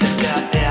I got it.